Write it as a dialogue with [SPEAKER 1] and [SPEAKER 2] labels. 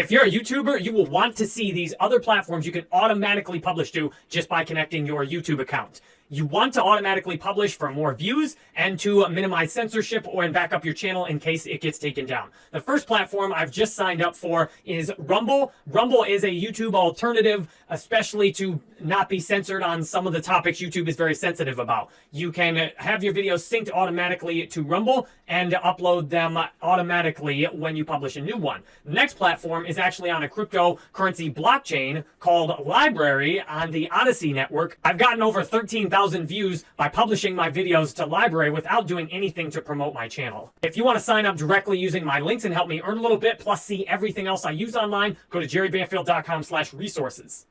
[SPEAKER 1] If you're a YouTuber, you will want to see these other platforms you can automatically publish to just by connecting your YouTube account. You want to automatically publish for more views and to minimize censorship or and back up your channel in case it gets taken down. The first platform I've just signed up for is Rumble. Rumble is a YouTube alternative, especially to not be censored on some of the topics YouTube is very sensitive about. You can have your videos synced automatically to Rumble and upload them automatically when you publish a new one. The next platform is actually on a cryptocurrency blockchain called LBRY on the Odysee network. I've gotten over 13,000 1,000 views by publishing my videos to LBRY without doing anything to promote my channel. If you want to sign up directly using my links and help me earn a little bit, plus see everything else I use online, go to jerrybanfield.com slash resources.